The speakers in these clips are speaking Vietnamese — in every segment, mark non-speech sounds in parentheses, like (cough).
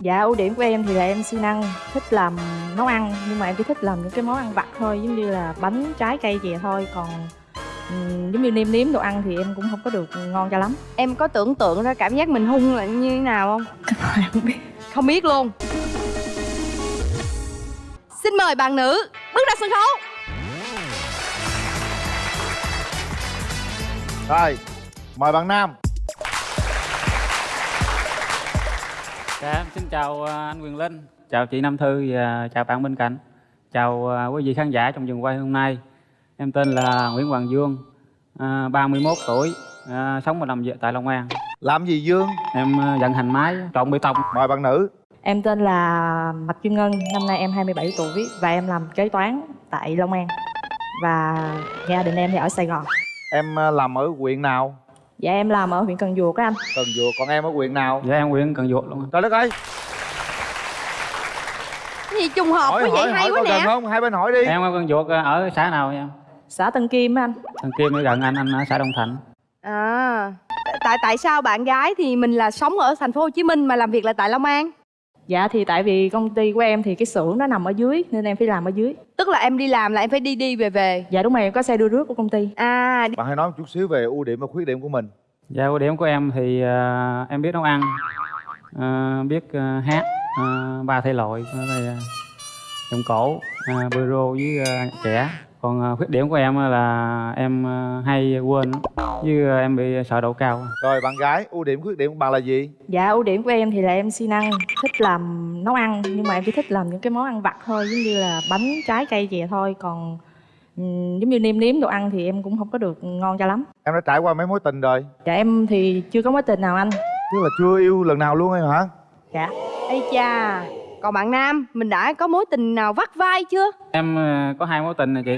Dạ ưu điểm của em thì là em siêng năng, thích làm nấu ăn nhưng mà em chỉ thích làm những cái món ăn vặt thôi giống như là bánh, trái cây gì thôi còn ừm, giống như nêm nếm đồ ăn thì em cũng không có được ngon cho lắm. Em có tưởng tượng ra cảm giác mình hung là như thế nào không? (laughs) Em không biết. Không biết luôn Xin mời bạn nữ bước ra sân khấu Rồi, mời bạn Nam Dạ, em xin chào à, anh Quyền Linh, chào chị Nam Thư và chào bạn bên cạnh. Chào à, quý vị khán giả trong trường quay hôm nay. Em tên là Nguyễn Hoàng Dương, à, 31 tuổi, à, sống và làm việc tại Long An. Làm gì Dương? Em vận hành máy trộn bê tông. Mời bạn nữ Em tên là Mạch Kim Ngân, năm nay em 27 tuổi và em làm kế toán tại Long An. Và gia đình em thì ở Sài Gòn. Em làm ở huyện nào? Dạ em làm ở huyện Cần Duộc á anh. Cần Duộc, còn em ở huyện nào? Dạ em Quyền Cần Duộc luôn. Trời đất ơi, Cái gì trùng hợp hỏi quá vậy hỏi hay hỏi quá nè không? Hai bên hỏi đi Em ở Cần Duộc à, ở xã nào nha? Xã Tân Kim á anh. Thằng Kim ở gần anh, anh ở xã Đông Thạnh. À Tại tại sao bạn gái thì mình là sống ở thành phố Hồ Chí Minh mà làm việc là tại Long An? Dạ thì tại vì công ty của em thì cái xưởng nó nằm ở dưới nên em phải làm ở dưới. Tức là em đi làm là em phải đi đi về về Dạ đúng rồi em có xe đưa rước của công ty. À Bạn hãy nói một chút xíu về ưu điểm và khuyết điểm của mình Dạ ưu điểm của em thì à, em biết nấu ăn, à, biết à, hát, à, ba thể loại, đây, à, giọng cổ, à, bolero với nhạc trẻ. Còn à, khuyết điểm của em là em à, hay quên với à, em bị sợ độ cao. Rồi bạn gái, ưu điểm khuyết điểm của bạn là gì? Dạ ưu điểm của em thì là em siêng năng, thích làm nấu ăn nhưng mà em chỉ thích làm những cái món ăn vặt thôi giống như là bánh, trái cây gì thôi còn giống như nêm nếm đồ ăn thì em cũng không có được ngon cho lắm. Em đã trải qua mấy mối tình rồi Dạ em thì chưa có mối tình nào anh. Tức là chưa yêu lần nào luôn em hả? Dạ. Ây cha Còn bạn Nam Mình đã có mối tình nào vắt vai chưa? Em à, có hai mối tình nè chị.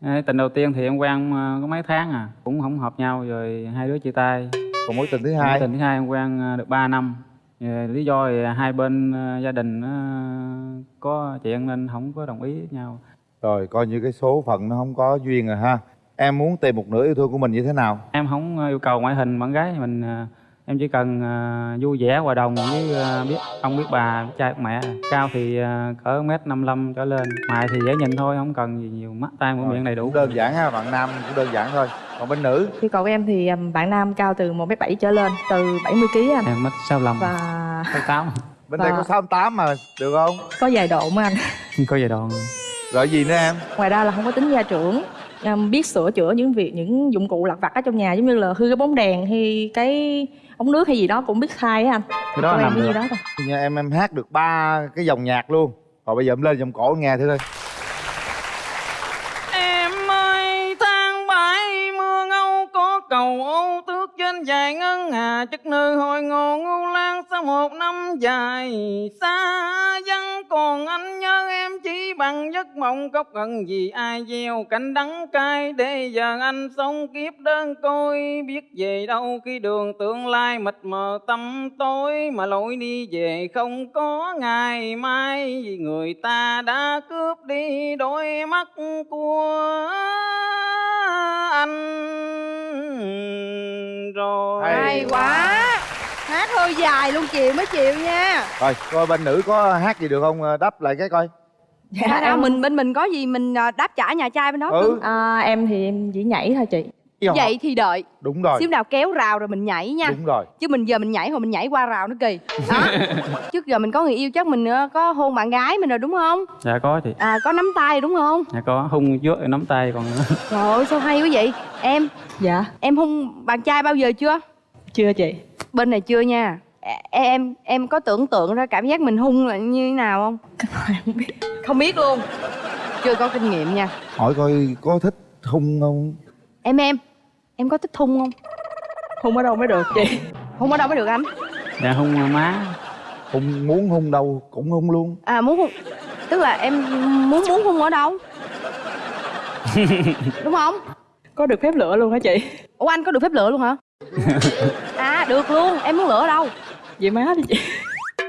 À, tình đầu tiên thì em quen à, có mấy tháng à, cũng không hợp nhau rồi hai đứa chia tay. Còn mối tình thứ Mối hai tình thứ hai em quen được 3 năm. Lý do thì hai bên gia đình có chuyện nên không có đồng ý với nhau. Rồi coi như cái số phận nó không có duyên rồi ha Em muốn tìm một nửa yêu thương của mình như thế nào? em không yêu cầu ngoại hình bạn gái mình em chỉ cần à, vui vẻ hòa đồng với à, biết ông biết bà biết cha biết mẹ. Cao thì à, cỡ mét năm trở lên. Mày thì dễ nhìn thôi không cần gì nhiều. Mắt tay mũi miệng đầy đủ. đơn giản ha, bạn nam cũng đơn giản thôi. Còn bên nữ? Cầu của em thì bạn nam cao từ 1m7 trở lên, từ 70 kg anh. em mất sáu lăm. Và sáu tám. Bên đây Và- có 68 mà, được không? có vài độ mà anh. có gì đâu Rồi gì nữa em? Ngoài ra là không có tính gia trưởng biết sửa chữa những việc những dụng cụ lặt vặt ở trong nhà giống như là hư cái bóng đèn hay cái ống nước hay gì đó cũng biết khai á anh. Cái đó em làm được. đó thôi em em hát được ba cái dòng nhạc luôn. Rồi bây giờ em lên dòng cổ nghe thử coi. Em ơi tháng bảy mưa ngâu có cầu ô tước trên dài ngân hà chất nơi hồi ngô ngu lan sau một năm dài xa vắng còn anh em bằng giấc mộng cốc cần gì ai gieo. Cánh đắng cay để giờ anh sống kiếp đơn côi. Biết về đâu khi đường tương lai mịt mờ tăm tối. Mà lối đi về không có ngày mai. Vì người ta đã cướp đi đôi mắt của anh rồi. Hay Hay quá. Hát hơi dài luôn chịu mới chịu nha. Rồi coi bên nữ có hát gì được không? Đáp lại cái coi dạ, Dạ, em, mình bên mình có gì mình à, đáp trả nhà trai bên đó Ừ. à, em thì em chỉ nhảy thôi chị. Vậy thì đợi. Đúng rồi. Xíu nào kéo rào rồi mình nhảy nha. Đúng rồi. Chứ mình giờ mình nhảy rồi mình nhảy qua rào nó kỳ. Đó. (laughs) Trước giờ mình có người yêu chắc mình ờ, có hôn bạn gái mình rồi đúng không? Dạ có chị. À có nắm tay đúng không? Dạ có. Hung trước rồi nắm tay còn (laughs) Trời ơi sao hay quá vậy? Em dạ. em hôn bạn trai bao giờ chưa? Chưa chị. Bên này chưa nha Em em có tưởng tượng ra cảm giác mình hung là như thế nào không? Không biết. Không biết luôn. Chưa có kinh nghiệm nha. Hỏi coi có thích hung không? Em em Em có thích hung không? Không ở đâu mới được chị? Hung ở đâu mới được anh? Dạ hung má. Hung muốn hung đâu cũng hung luôn. À muốn hung Tức là em muốn muốn hung ở đâu? (laughs) Đúng không? Có được phép lựa luôn hả chị? Ủa anh có được phép lựa luôn hả? (laughs) À được luôn. Em muốn lựa ở đâu vậy má đi chị.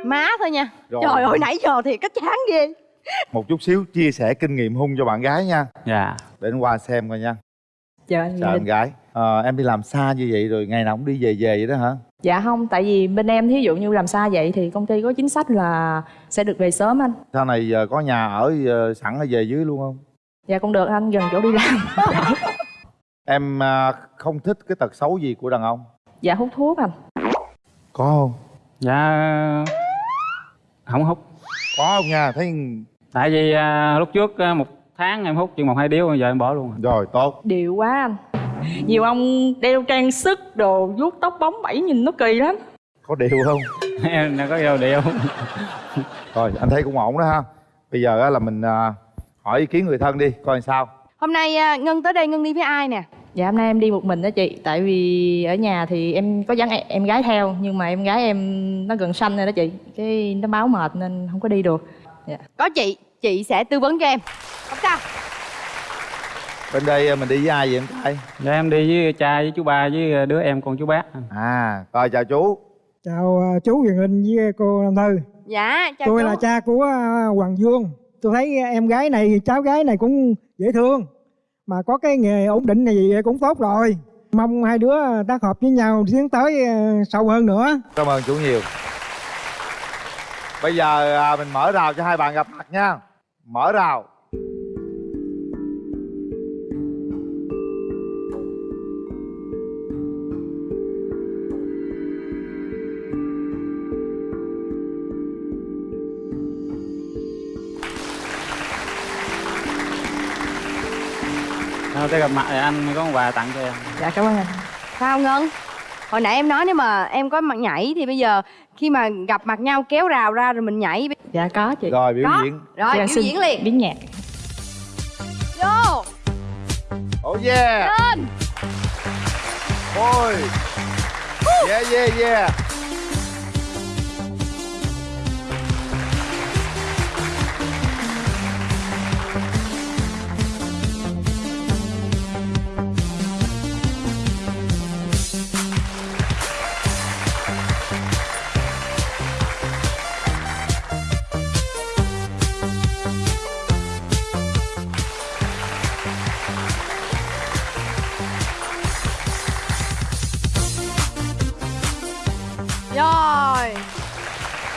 Má thôi nha. Rồi. Trời ơi nãy giờ thì cách chán ghê. Một chút xíu chia sẻ kinh nghiệm hung cho bạn gái nha. Dạ. Để anh qua xem coi nha. Dạ anh Chào em gái. Ờ, Em đi làm xa như vậy rồi ngày nào cũng đi về về vậy đó hả? dạ không tại vì bên em thí dụ như làm xa vậy thì công ty có chính sách là sẽ được về sớm anh. Sau này giờ có nhà ở ờ, sẵn ở về dưới luôn không? Dạ cũng được anh gần chỗ đi làm. (laughs) Em à, không thích cái tật xấu gì của đàn ông? Dạ hút thuốc anh. Có không dạ. Không hút. Có không nha thấy tại vì à, lúc trước à, một tháng em hút chừng một hai điếu giờ em bỏ luôn rồi. rồi tốt. Điệu quá anh. Nhiều ông đeo trang sức đồ vuốt tóc bóng bẩy nhìn nó kỳ lắm. Có điều không? (laughs) Em nó có yêu điệu. Rồi anh thấy cũng ổn đó ha. Bây giờ á là mình à, hỏi ý kiến người thân đi coi sao. Hôm nay à, Ngân tới đây Ngân đi với ai nè? Dạ hôm nay em đi một mình đó chị. Tại vì ở nhà thì em có dẫn em, gái theo nhưng mà em gái em nó gần sanh rồi đó chị. Cái nó báo mệt nên không có đi được. Dạ. Có chị, chị sẽ tư vấn cho em. Không sao. Bên đây à, mình đi với ai vậy em trai? Dạ em đi với cha với chú ba với đứa em con chú bác. À rồi chào chú. Chào à, chú Huyền Linh với cô Nam Thư. Dạ, chào tôi chú. là cha của Hoàng Dương. Tôi thấy em gái này cháu gái này cũng dễ thương mà có cái nghề ổn định này cũng tốt rồi. Mong hai đứa à, tác hợp với nhau tiến tới à, sâu hơn nữa. Cảm ơn chú nhiều. Bây giờ à, mình mở rào cho hai bạn gặp mặt nha. Mở rào. Thôi tới gặp mặt thì anh có một quà tặng cho em. Dạ cảm ơn anh. Sao Ngân? Hồi nãy em nói nếu mà em có mặt nhảy thì bây giờ khi mà gặp mặt nhau kéo rào ra rồi mình nhảy. Dạ có chị. Rồi biểu Có. diễn. Rồi, Dạ, biểu xin diễn liền. biến nhạc. Vô. Oh yeah. Lên. Ôi. Yeah yeah yeah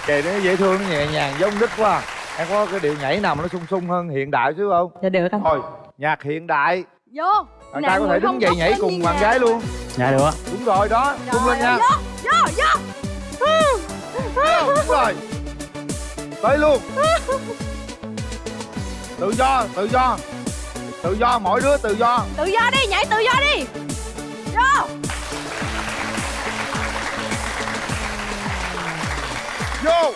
kệ nó dễ thương nó nhẹ nhàng giống nít quá. Em có cái điệu nhảy nào mà nó sung sung hơn hiện đại chứ không? Dạ được anh thôi nhạc hiện đại. Vô bạn trai có thể đứng không dậy nhảy cùng bạn gái luôn. Dạ được. Đúng rồi đó tung lên nha. Vô, vô, vô. Đúng rồi. Tới luôn. Tự do tự do. Tự do mỗi đứa tự do. Tự do đi, nhảy tự do đi. Vô vô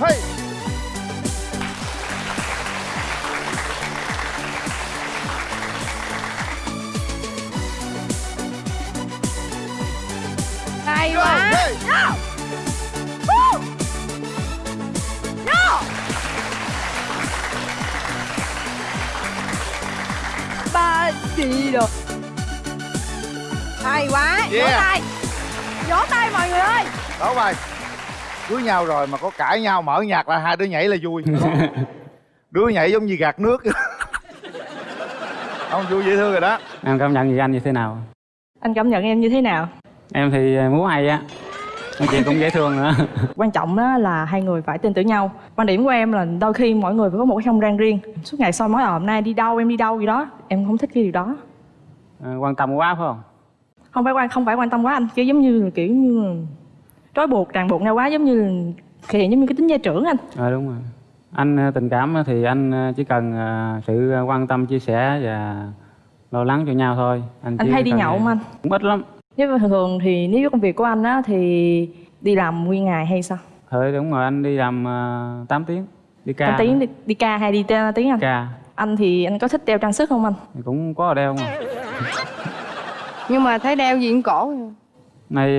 hey. Hay vô quá. hey. Woo! Vô Ba đi được. Hay quá. Vỗ Yeah. tay. Vỗ tay mọi người ơi. Đó bài cưới nhau rồi mà có cãi nhau mở nhạc là hai đứa nhảy là vui. (laughs) Đứa nhảy giống như gạt nước. (laughs) Không vui dễ thương rồi đó. Em cảm nhận gì anh như thế nào? Anh cảm nhận em như thế nào? Em thì múa hay á. Nói chuyện cũng dễ thương nữa. (laughs) Quan trọng đó là hai người phải tin tưởng nhau. Quan điểm của em là đôi khi mỗi người phải có một cái không gian riêng. Suốt ngày soi mói ờ hôm nay đi đâu em đi đâu gì đó em không thích cái điều đó. Ờ, quan tâm quá phải không? Không phải quan không phải quan tâm quá anh kiểu giống như là kiểu như là trói buộc ràng buộc nhau quá giống như hiện giống như cái tính gia trưởng anh. Ờ đúng rồi. Anh ờ, tình cảm thì anh ờ, chỉ cần ờ, sự quan tâm chia sẻ và lo lắng cho nhau thôi. Anh, anh hay đi nhậu không anh. cũng ít lắm. Nếu mà thường thường thì nếu công việc của anh á thì đi làm nguyên ngày hay sao? Thôi đúng rồi anh đi làm uh, 8 tiếng đi ca anh tiếng đi, đi ca hay đi tiếng anh? Ca. Anh thì anh có thích đeo trang sức không anh? Cũng có đeo mà. Nhưng mà thấy đeo gì trên cổ. Này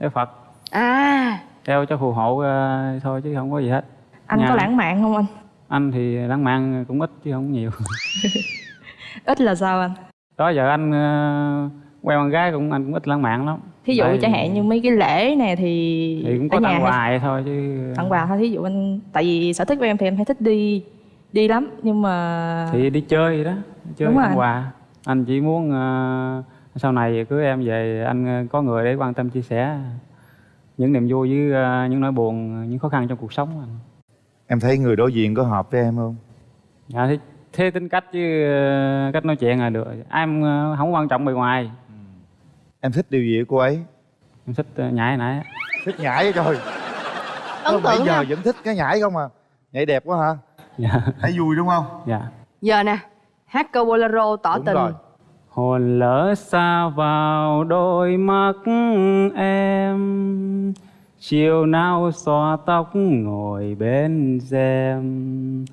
đeo phật. À. Đeo cho phù hộ ờ, thôi chứ không có gì hết. Anh Nhà- có lãng mạn không anh? Anh thì lãng mạn cũng ít chứ không nhiều. (laughs) Ít là sao anh? Đó giờ anh ờ, quen con gái cũng anh cũng ít lãng mạn lắm. Thí dụ Tại- chẳng hạn như mấy cái lễ này thì, thì cũng có tặng hay- quà vậy thôi chứ tặng quà thôi thí dụ anh tại vì sở thích của em thì em hay thích đi đi lắm nhưng mà thì đi chơi đó đi chơi Đúng rồi. tặng quà. Anh chỉ muốn ờ, sau này cưới em về anh ờ, có người để quan tâm chia sẻ những niềm vui với ờ, những nỗi buồn những khó khăn trong cuộc sống anh. em thấy người đối diện có hợp với em không? Dạ thế, thế tính cách với ờ, cách nói chuyện là được. Em không quan trọng bề ngoài. Em thích điều gì ở cô ấy? Em thích nhảy nãy. Thích nhảy trời. Ấn bây tượng giờ vẫn thích cái nhảy không à? Nhảy đẹp quá hả? Dạ. Thấy vui đúng không? Dạ. Giờ nè hát câu bolero tỏ đúng tình. rồi hồn lỡ xa vào đôi mắt em chiều nào xõa tóc ngồi bên rèm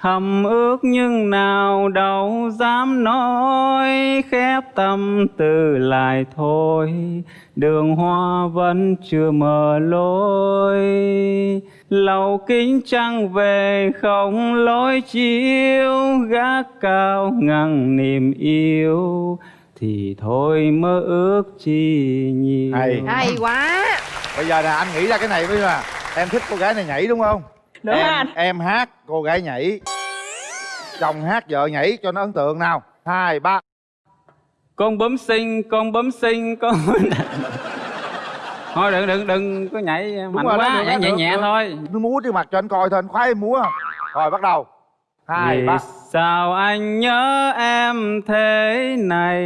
thầm ước nhưng nào đâu dám nói khép tâm tư lại thôi. Đường hoa vẫn chưa mở lối. Lầu kính trăng về không lối chiếu gác cao ngăn niềm yêu. Thì thôi mơ ước chi nhiều. Hay. hay quá. Bây giờ nè anh nghĩ ra cái này bây giờ. Em thích cô gái này nhảy đúng không Được em, anh? em hát cô gái nhảy. Chồng hát vợ nhảy cho nó ấn tượng nào. Hai ba. Con bấm sinh con bấm sinh con thôi đừng đừng đừng có nhảy mạnh rồi đó, quá được nhảy đó, nhẹ nhẹ thôi. Nó múa trước mặt cho anh coi thôi anh khoái em múa không? Rồi bắt đầu. Hai Vì ba. sao anh nhớ em thế này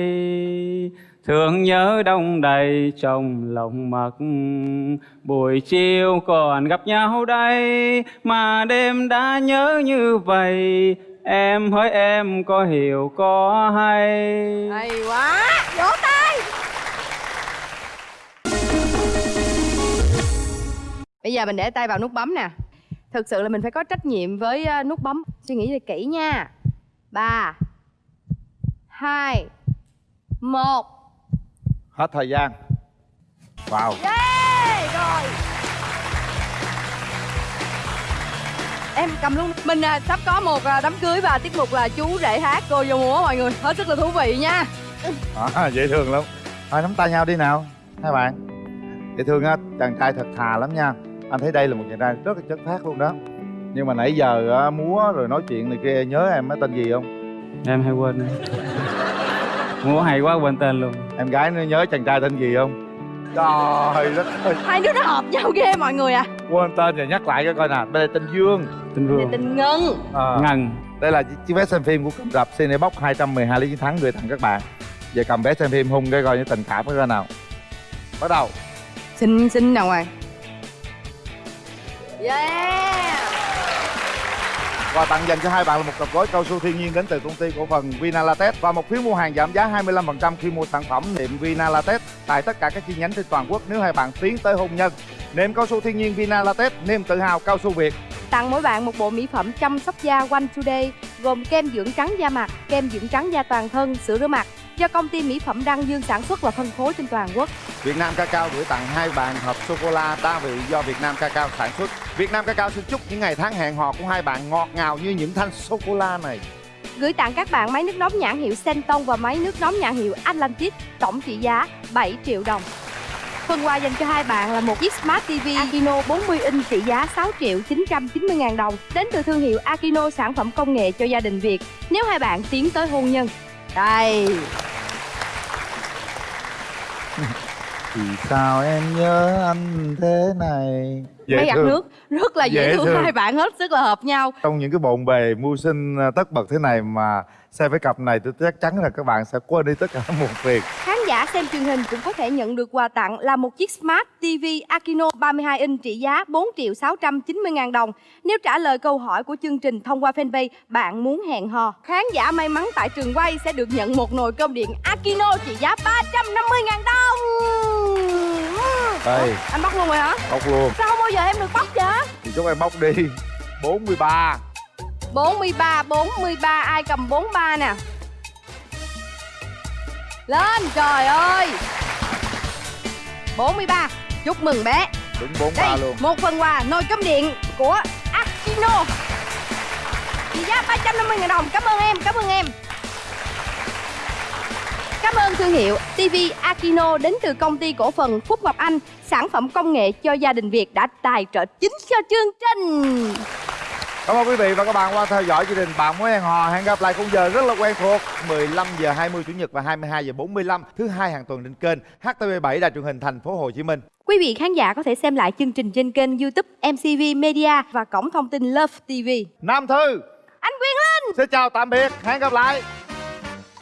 Thương nhớ đông đầy trong lòng mặc. Buổi chiều còn gặp nhau đây, Mà đêm đã nhớ như vậy. Em hỡi em có hiểu có hay. Hay quá, vỗ tay. Bây giờ mình để tay vào nút bấm nè. Thực sự là mình phải có trách nhiệm với ờ, nút bấm. Suy nghĩ thật kỹ nha. Ba, hai, một hết thời gian. Vào yeah rồi. Em cầm luôn. Mình à, sắp có một à, đám cưới và tiết mục là chú rể hát cô vô múa mọi người. Hết sức là thú vị nha. À, dễ thương lắm. Thôi nắm tay nhau đi nào. Hai bạn. Dễ thương á chàng trai thật thà lắm nha. Anh thấy đây là một chàng trai rất là chất phát luôn đó. Nhưng mà nãy giờ á, múa rồi nói chuyện này kia nhớ em á tên gì không? Em hay quên Múa hay quá quên tên luôn. Em gái nó nhớ chàng trai tên gì không? Trời đất ơi. Hai đứa nó hợp nhau ghê mọi người à. Quên tên rồi nhắc lại cho coi nè đây là tên dương. Tên Về Vương tình ngân. À, Ngân. Đây là chiếc vé xem phim của cụm rạp Cinebox 212 lý chiến thắng gửi tặng các bạn. Giờ cầm vé xem phim hung cái coi như tình cảm cái coi nào. Bắt đầu. Xin xin nào ngoài. Yeah và tặng dành cho hai bạn là một cặp gói cao su thiên nhiên đến từ công ty cổ phần Vinalatex và một phiếu mua hàng giảm giá 25% khi mua sản phẩm niệm Vinalatex tại tất cả các chi nhánh trên toàn quốc nếu hai bạn tiến tới hôn nhân. Niệm cao su thiên nhiên Vinalatex, niềm tự hào cao su Việt. tặng mỗi bạn một bộ mỹ phẩm chăm sóc da One Today gồm kem dưỡng trắng da mặt, kem dưỡng trắng da toàn thân, sữa rửa mặt do công ty mỹ phẩm Đăng Dương sản xuất và phân phối trên toàn quốc. Việt Nam Cacao gửi tặng hai bạn hộp sô cô la đa vị do Việt Nam Cacao sản xuất. Việt Nam Cacao xin chúc những ngày tháng hẹn hò của hai bạn ngọt ngào như những thanh sô cô la này. Gửi tặng các bạn máy nước nóng nhãn hiệu Senton và máy nước nóng nhãn hiệu Atlantis tổng trị giá 7 triệu đồng. Phần quà dành cho hai bạn là một chiếc Smart TV Akino 40 inch trị giá 6 triệu 990 ngàn đồng đến từ thương hiệu Akino sản phẩm công nghệ cho gia đình Việt nếu hai bạn tiến tới hôn nhân. Đây, Vì sao em nhớ anh thế này? máy gặt nước rất là dễ, Dễ thương. thương. hai bạn hết sức là hợp nhau. Trong những cái bộn bề mưu sinh à, tất bật thế này mà xem với cặp này tôi chắc chắn là các bạn sẽ quên đi tất cả (laughs) một việc. Khán giả xem truyền hình cũng có thể nhận được quà tặng là một chiếc Smart TV Akino 32 inch trị giá 4 triệu 690 ngàn đồng. Nếu trả lời câu hỏi của chương trình thông qua fanpage bạn muốn hẹn hò. Khán giả may mắn tại trường quay sẽ được nhận một nồi cơm điện Akino trị giá 350 ngàn đồng. Đây. Ủa, Anh bóc luôn rồi hả? Bóc luôn. Sao không bao giờ em được bóc vậy? Thì chúc em bóc đi. 43. 43, 43, ai cầm 43 nè Lên, trời ơi 43, chúc mừng bé Đúng 43 Đây, luôn. một phần quà nồi cơm điện của Akino Trị giá 350 000 đồng, cảm ơn em, cảm ơn em Cảm ơn thương hiệu TV Akino đến từ công ty cổ phần Phúc Ngọc Anh Sản phẩm công nghệ cho gia đình Việt đã tài trợ chính cho chương trình Cảm ơn quý vị và các bạn qua theo dõi chương trình Bạn muốn hẹn hò. Hẹn gặp lại khung giờ rất là quen thuộc 15 giờ 20 chủ nhật và 22 giờ 45 thứ hai hàng tuần trên kênh HTV7 Đài truyền hình thành phố Hồ Chí Minh. Quý vị khán giả có thể xem lại chương trình trên kênh YouTube MCV Media và cổng thông tin Love TV. Nam Thư, Anh Quyền Linh xin chào tạm biệt. Hẹn gặp lại.